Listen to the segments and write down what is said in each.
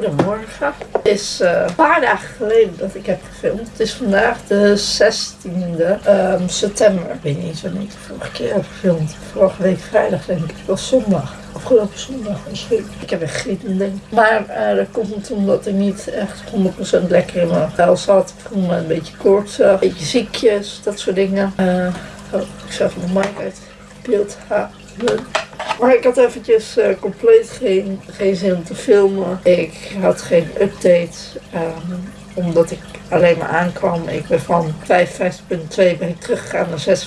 goedemorgen. Het is eh, een paar dagen geleden dat ik heb gefilmd. Het is vandaag de 16e ehm, september. Ik weet niet wanneer ik de vorige keer heb gefilmd. Vorige week vrijdag denk ik. Het was zondag. Afgelopen zondag misschien. Ik heb echt geen idee. Maar uh, dat komt omdat ik niet echt 100% lekker in mijn vel zat. Ik voel me een beetje koortsig, een beetje ziekjes, dat soort dingen. Uh, oh, ik zag mijn mic uit beeld halen. Maar ik had eventjes uh, compleet geen, geen zin om te filmen. Ik had geen update. Um, omdat ik alleen maar aankwam. Ik ben van 55,2 ben ik teruggegaan naar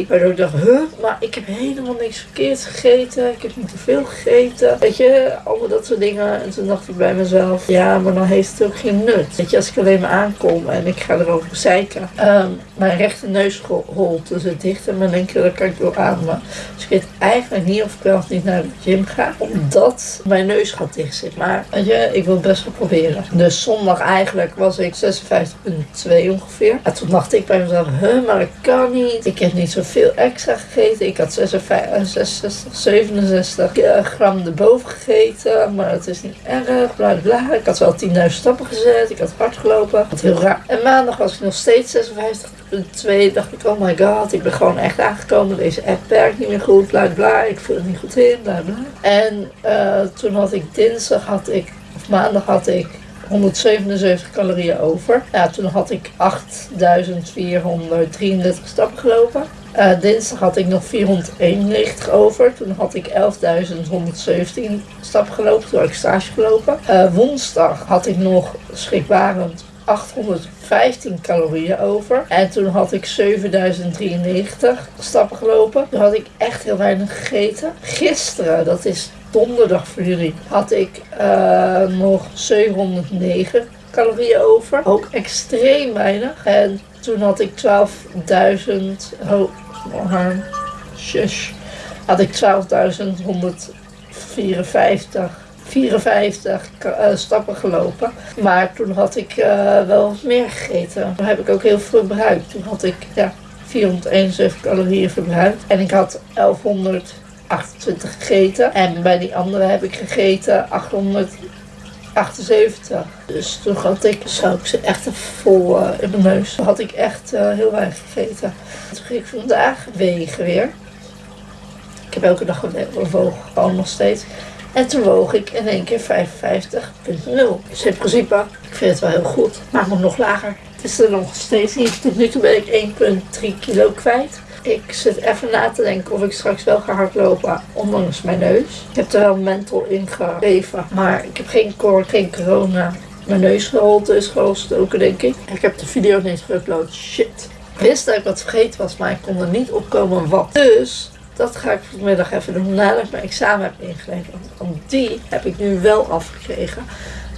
56,2. Waardoor ik dacht, huh, maar ik heb helemaal niks verkeerd gegeten. Ik heb niet te veel gegeten. Weet je, allemaal dat soort dingen. En toen dacht ik bij mezelf, ja, maar dan heeft het ook geen nut. Weet je, als ik alleen maar aankom en ik ga erover zeiken. Um, mijn rechter neusholte zit dicht en mijn linker kan ik door ademen. Dus ik weet eigenlijk niet of ik wel of niet naar de gym ga. Omdat mijn neus gaat dicht zit. Maar weet je, ik wil het best wel proberen. Dus zondag eigenlijk was ik 56,2 ongeveer. En toen dacht ik bij mezelf, huh, maar dat kan niet. Ik heb niet zoveel extra gegeten. Ik had 56, 66, 67 gram erboven gegeten. Maar dat is niet erg, bla. Ik had wel 10.000 stappen gezet. Ik had hard gelopen. Wat heel raar. En maandag was ik nog steeds 56,2. Dacht ik, oh my god, ik ben gewoon echt aangekomen. Deze app werkt niet meer goed, bla. Ik voel het niet goed in, bla bla. En uh, toen had ik dinsdag, had ik, of maandag had ik 177 calorieën over. Ja, toen had ik 8433 stappen gelopen. Dinsdag had ik nog 491 over. Toen had ik 11.117 stappen gelopen. Toen had ik stage gelopen. Uh, woensdag had ik nog schrikbarend 815 calorieën over. En toen had ik 7093 stappen gelopen. Toen had ik echt heel weinig gegeten. Gisteren, dat is donderdag voor jullie had ik uh, nog 709 calorieën over. Ook extreem weinig. En toen had ik 12.000. Oh, shush. Had ik 12.154 54 uh, stappen gelopen. Maar toen had ik uh, wel meer gegeten. Toen heb ik ook heel veel verbruikt. Toen had ik ja, 471 calorieën verbruikt. En ik had 1100 28 gegeten. En bij die andere heb ik gegeten 878. Dus toen had ik, zou ik ze echt vol uh, in mijn neus. Toen had ik echt uh, heel weinig gegeten. Toen ging ik vandaag wegen weer. Ik heb elke dag gewogen, gewoon nog steeds. En toen woog ik in één keer 55,0. Dus in principe, ik vind het wel heel goed. Maar moet nog lager. Het is er nog steeds niet. Tot nu toe ben ik 1,3 kilo kwijt. Ik zit even na te denken of ik straks wel ga hardlopen, ondanks mijn neus. Ik heb er wel mental in gegeven, maar ik heb geen koor, geen corona. Mijn neusgeholte is gestoken, denk ik. Ik heb de video niet geüpload. Shit. Ik wist dat ik wat vergeten was, maar ik kon er niet opkomen wat. Dus dat ga ik vanmiddag even doen nadat ik mijn examen heb ingeleverd. Want die heb ik nu wel afgekregen.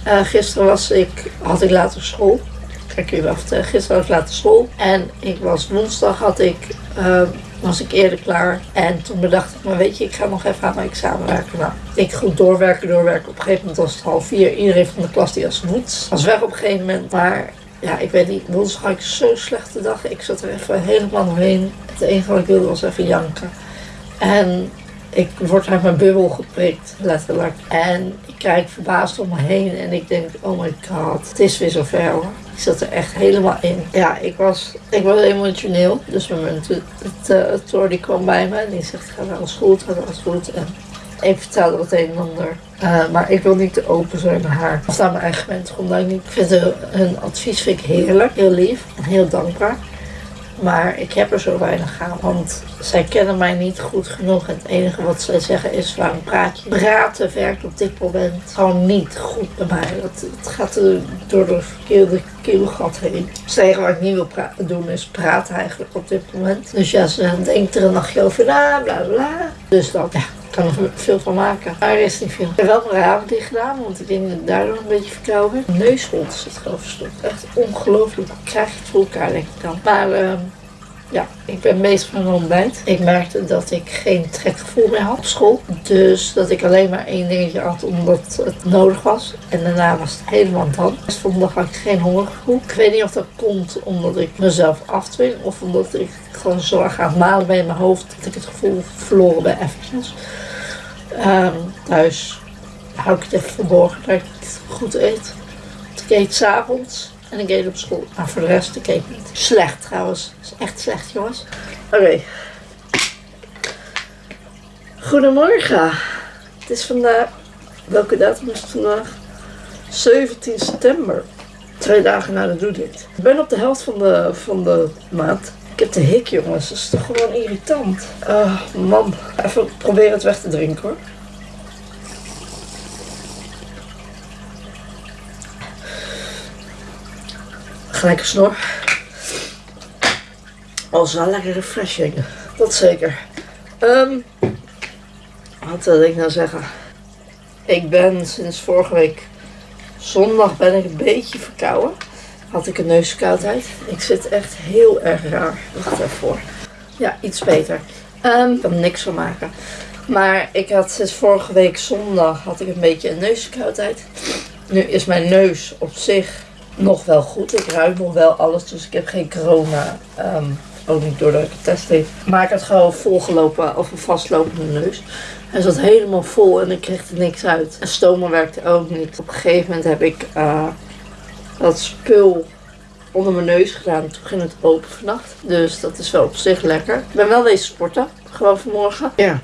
Uh, gisteren was ik, had ik later school ik je wel vertellen. Gisteren was later school. En ik was woensdag had ik, uh, was ik eerder klaar. En toen bedacht ik, maar weet je, ik ga nog even aan mijn examen werken. Nou, ik goed doorwerken, doorwerken. Op een gegeven moment was het half vier. Iedereen van de klas die als moet. Was weg op een gegeven moment. Maar ja, ik weet niet, woensdag had ik zo'n slechte dag. Ik zat er even helemaal doorheen. Het enige wat ik wilde was even janken. En ik word uit mijn bubbel geprikt, letterlijk. En ik kijk verbaasd om me heen en ik denk, oh my god, het is weer zover hoor. Ik zat er echt helemaal in. Ja, ik was, ik was emotioneel. Dus mijn het, het, het, het die kwam bij me en die zegt, gaat alles goed, gaat alles goed. En ik vertelde wat een en ander. Uh, maar ik wil niet te open zijn naar haar. Of naar mijn eigen mensen. Omdat ik niet ik vind hun advies vind ik heerlijk, heel lief en heel dankbaar. Maar ik heb er zo weinig aan, want zij kennen mij niet goed genoeg. En het enige wat zij zeggen is, waarom praat je? Praten werkt op dit moment gewoon niet goed bij mij. Het, gaat door de verkeerde keelgat heen. Het enige wat ik niet wil doen is praten eigenlijk op dit moment. Dus ja, ze denkt er een nachtje over na, bla bla. Dus dan, ja, kan er veel van maken. Maar er is niet veel. Ik heb wel mijn ramen dicht gedaan, want ik denk dat ik daardoor een beetje verkouden. Mijn neusholte zit gewoon verstopt. Echt ongelooflijk. Ik krijg het voor elkaar, denk ik dan. Maar uh, ja, ik ben bezig met mijn ontbijt. Ik merkte dat ik geen trekgevoel meer had op school. Dus dat ik alleen maar één dingetje had omdat het nodig was. En daarna was het helemaal dan. Dus vandaag had ik geen hongergevoel. Ik weet niet of dat komt omdat ik mezelf afdwing. Of omdat ik gewoon zo erg aan het malen ben in mijn hoofd. Dat ik het gevoel verloren ben eventjes. Um, thuis hou ik het even verborgen dat ik het goed eet. Want ik eet s'avonds en ik eet op school. Maar voor de rest, ik eet niet. Slecht trouwens. Is echt slecht, jongens. Oké. Goedemorgen. Het is vandaag... Welke datum is het vandaag? 17 september. Twee dagen na de doedit. Ik ben op de helft van de, van de maand. Ik heb de hik, jongens. Dat is toch gewoon irritant. Ah, man. Even proberen het weg te drinken, hoor. Gelijk een snor. Oh, wel lekker refreshing. Dat zeker. Ehm, wat wil ik nou zeggen? Ik ben sinds vorige week zondag ben ik een beetje verkouden. Had ik een neusverkoudheid. Ik zit echt heel erg raar. Wacht even voor. Ja, iets beter. Ehm, ik kan niks van maken. Maar ik had sinds vorige week zondag had ik een beetje een neusverkoudheid. Nu is mijn neus op zich nog wel goed. Ik ruik nog wel alles, dus ik heb geen corona. Ehm, ook niet doordat ik het test heeft. Maar ik had gewoon volgelopen of een vastlopende neus. Hij zat helemaal vol en ik kreeg er niks uit. En stomen werkte ook niet. Op een gegeven moment heb ik uh, dat spul onder mijn neus gedaan. Toen ging het open vannacht. Dus dat is wel op zich lekker. Ik ben wel deze sporten. Gewoon vanmorgen. Ja.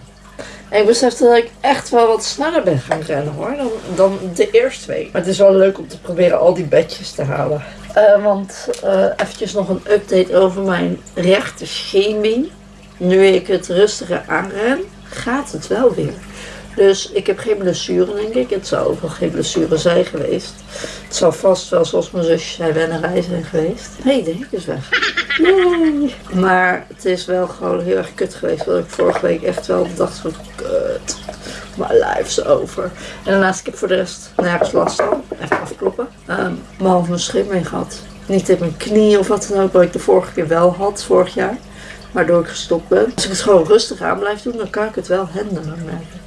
En ik besefte dat ik echt wel wat sneller ben gaan rennen hoor, dan, dan de eerste week. Maar het is wel leuk om te proberen al die bedjes te halen. Uh, want uh, eventjes nog een update over mijn rechter scheenbeen. Nu ik het rustiger aanren, gaat het wel weer. Dus ik heb geen blessure, denk ik. Het zou ook wel geen blessure zijn geweest. Het zou vast wel, zoals mijn zusje zei, wennerij zijn geweest. Hey, de hek is weg. Nee. Maar het is wel gewoon heel erg kut geweest. Want ik vorige week echt wel dacht van, kut. Mijn life is over. En daarnaast, ik heb voor de rest nergens last van. Even afkloppen. Um, behalve mijn schimming gehad. Niet in mijn knie of wat dan ook, wat ik de vorige keer wel had, vorig jaar. Waardoor ik gestopt ben. Als ik het gewoon rustig aan blijf doen, dan kan ik het wel handelen.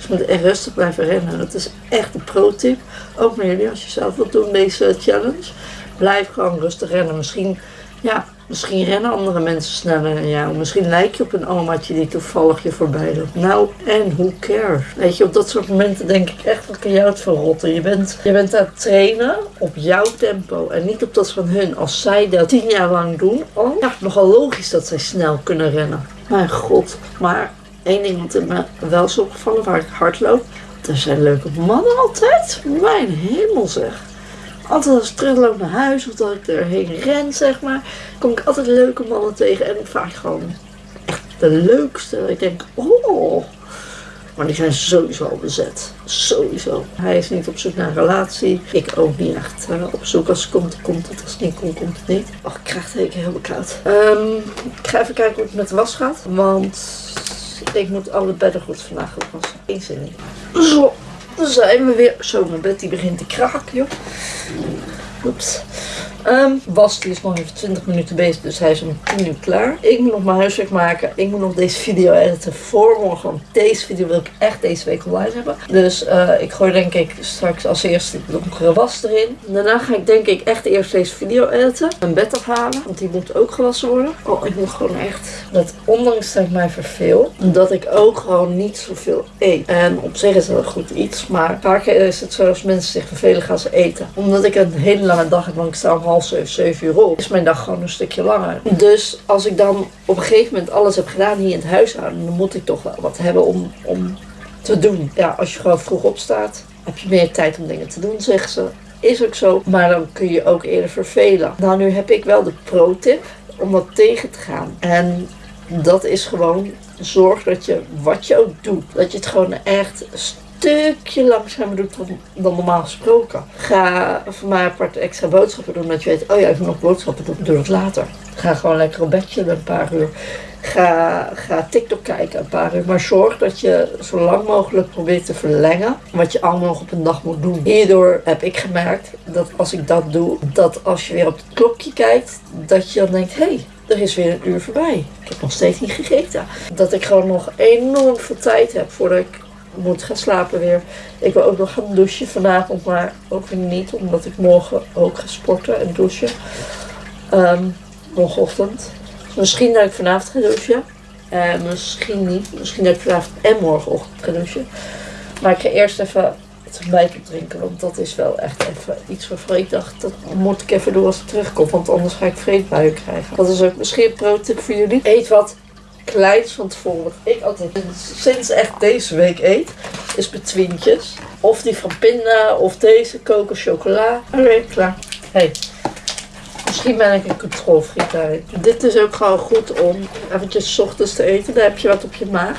Je moet echt rustig blijven rennen. Dat is echt een pro-tip. Ook met jullie, als je zelf wilt doen deze challenge. Blijf gewoon rustig rennen. Misschien, ja, misschien rennen andere mensen sneller dan jou. Misschien lijk je op een omaatje die toevallig je voorbij loopt. Nou, en who cares? Weet je, op dat soort momenten denk ik echt, wat kan jou het verrotten? Je bent, je bent aan het trainen op jouw tempo en niet op dat van hun. Als zij dat tien jaar lang doen, oh, ja, nogal logisch dat zij snel kunnen rennen. Mijn god, maar één ding wat me wel is opgevallen waar ik hard loop. Er zijn leuke mannen altijd. Mijn hemel zeg. Altijd als ik terugloop naar huis of dat ik erheen ren, zeg maar, kom ik altijd leuke mannen tegen. En vaak gewoon echt de leukste. Ik denk, oh. Maar die zijn sowieso al bezet. Sowieso. Hij is niet op zoek naar een relatie. Ik ook niet echt uh, op zoek. Als het komt, komt het. Als het niet komt, komt het niet. Och, ik krijg het heel koud. Um, ik ga even kijken hoe het met de was gaat. Want ik moet alle bedden goed vandaag goed wassen. Eén zin in. Zo, dan zijn we weer. Zo, mijn bed begint te kraken, joh. Oeps. Um, was die is nog even 20 minuten bezig, dus hij is om 10 uur klaar. Ik moet nog mijn huiswerk maken. Ik moet nog deze video editen voor morgen. Want deze video wil ik echt deze week online hebben. Dus uh, ik gooi denk ik straks als eerste de donkere was erin. Daarna ga ik denk ik echt eerst deze video editen. Mijn bed afhalen, want die moet ook gewassen worden. Oh, ik moet gewoon echt, dat ondanks dat ik mij verveel, dat ik ook gewoon niet zoveel eet. En op zich is dat een goed iets, maar vaak is het zo als mensen zich vervelen gaan ze eten. Omdat ik een hele lange dag heb, want ik sta half zeven, uur op, is mijn dag gewoon een stukje langer. Dus als ik dan op een gegeven moment alles heb gedaan hier in het huishouden, dan moet ik toch wel wat hebben om, om te doen. Ja, als je gewoon vroeg opstaat, heb je meer tijd om dingen te doen, zeggen ze. Is ook zo, maar dan kun je ook eerder vervelen. Nou, nu heb ik wel de pro-tip om dat tegen te gaan. En dat is gewoon zorg dat je wat je ook doet, dat je het gewoon echt stukje langzamer doet dan, dan normaal gesproken. Ga voor mij apart extra boodschappen doen, dat je weet, oh ja, ik moet nog boodschappen doen, doe dat later. Ga gewoon lekker op bedje een paar uur. Ga, ga TikTok kijken een paar uur. Maar zorg dat je zo lang mogelijk probeert te verlengen wat je allemaal nog op een dag moet doen. Hierdoor heb ik gemerkt dat als ik dat doe, dat als je weer op het klokje kijkt, dat je dan denkt, hé, hey, er is weer een uur voorbij. Ik heb nog steeds niet gegeten. Dat ik gewoon nog enorm veel tijd heb voordat ik moet gaan slapen weer. Ik wil ook nog gaan douchen vanavond, maar ook weer niet, omdat ik morgen ook ga sporten en douchen. Um, morgenochtend. Misschien dat ik vanavond ga douchen. Uh, misschien niet. Misschien dat ik vanavond en morgenochtend ga douchen. Maar ik ga eerst even het ontbijt drinken. Want dat is wel echt even iets waarvan ik dacht, dat moet ik even doen als ik terugkom. Want anders ga ik vreedbuien krijgen. Dat is ook misschien een pro-tip voor jullie. Eet wat kleins van tevoren. Wat ik altijd sinds echt deze week eet, is betwintjes. Of die van pinda, of deze, kokos, chocola. Oké, klaar. Hey. Misschien ben ik een controlfreak daarin. Dit is ook gewoon goed om eventjes 's ochtends te eten. Dan heb je wat op je maag.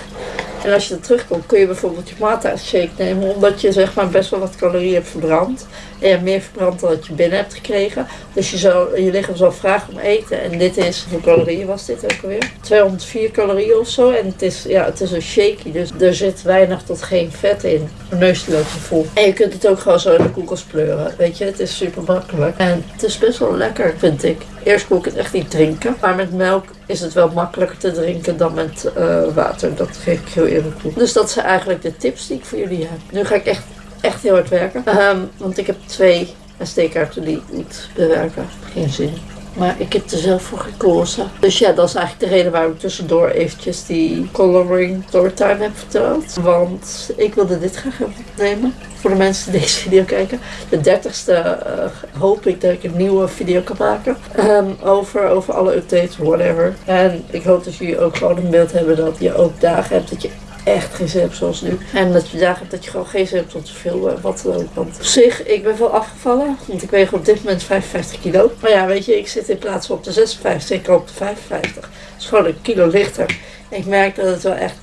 En als je er terugkomt, kun je bijvoorbeeld je maaltijdshake nemen. Omdat je zeg maar best wel wat calorieën hebt verbrand. En je hebt meer verbrand dan dat je binnen hebt gekregen. Dus je, zou, je lichaam zal vragen om eten. En dit is, hoeveel calorieën was dit ook alweer? 204 calorieën of zo. En het is, ja, het is een shaky. Dus er zit weinig tot geen vet in. Een neus loopt. En je kunt het ook gewoon zo in de koelkast pleuren. Weet je, het is super makkelijk. En het is best wel lekker, vind ik. Eerst kon ik het echt niet drinken. Maar met melk is het wel makkelijker te drinken dan met uh, water. Dat geef ik heel eerlijk toe. Dus dat zijn eigenlijk de tips die ik voor jullie heb. Nu ga ik echt, echt heel hard werken. Um, want ik heb twee SD-kaarten die ik moet bewerken. Geen zin. Maar ik heb er zelf voor gekozen. Dus ja, dat is eigenlijk de reden waarom ik tussendoor eventjes die coloring storytime heb verteld. Want ik wilde dit graag opnemen. Voor de mensen die deze video kijken. De 30ste uh, hoop ik dat ik een nieuwe video kan maken. Um, over, over alle updates, whatever. En ik hoop dat jullie ook gewoon een beeld hebben dat je ook dagen hebt dat je echt geen zin hebt zoals nu. En dat je dagen hebt dat je gewoon geen zin hebt om te filmen, wat dan ook. Want op zich, ik ben wel afgevallen, want ik weeg op dit moment 55 kilo. Maar ja, weet je, ik zit in plaats van op de 56, ik op de 55. Dat is gewoon een kilo lichter. Ik merk dat het wel echt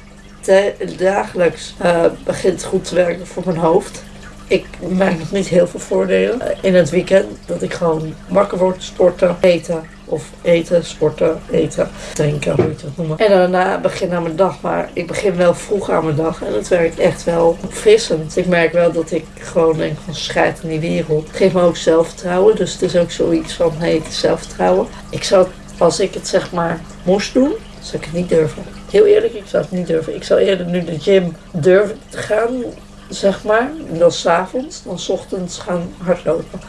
dagelijks uh, begint goed te werken voor mijn hoofd. Ik merk nog niet heel veel voordelen. In het weekend dat ik gewoon wakker word, sporten, eten, of eten, sporten, eten, drinken, hoe je het noemen. En daarna begin aan mijn dag. Maar ik begin wel vroeg aan mijn dag. En dat werkt echt wel opfrissend. Ik merk wel dat ik gewoon denk van scheid in die wereld. Het geeft me ook zelfvertrouwen. Dus het is ook zoiets van, hey, het zelfvertrouwen. Ik zou, als ik het zeg maar moest doen, zou ik het niet durven. Heel eerlijk, ik zou het niet durven. Ik zou eerder nu de gym durven te gaan, zeg maar. Dan s'avonds, dan s ochtends gaan hardlopen.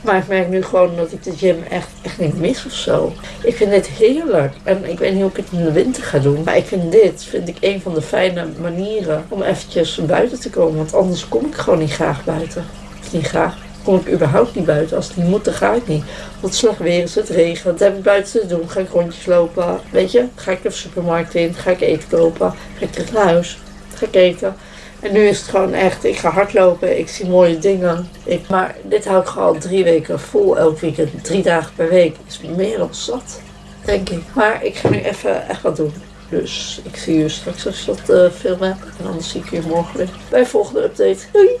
Maar ik merk nu gewoon dat ik de gym echt, echt niet mis of zo. Ik vind dit heerlijk. En ik weet niet hoe ik het in de winter ga doen. Maar ik vind dit, vind ik een van de fijne manieren om eventjes buiten te komen. Want anders kom ik gewoon niet graag buiten. Of niet graag. Kom ik überhaupt niet buiten. Als het niet moet, dan ga ik niet. Want slecht weer is, het regent. Wat heb ik buiten te doen? Ga ik rondjes lopen? Weet je? Ga ik de supermarkt in? Ga ik eten kopen? Ga ik terug naar huis? Ga ik eten? En nu is het gewoon echt, ik ga hardlopen, ik zie mooie dingen. Ik, maar dit hou ik gewoon drie weken vol, elk weekend, drie dagen per week. Is meer dan zat, denk ik. Maar ik ga nu even echt wat doen. Dus ik zie je straks als je dat uh, film hebt. En anders zie ik je morgen weer bij de volgende update. Doei!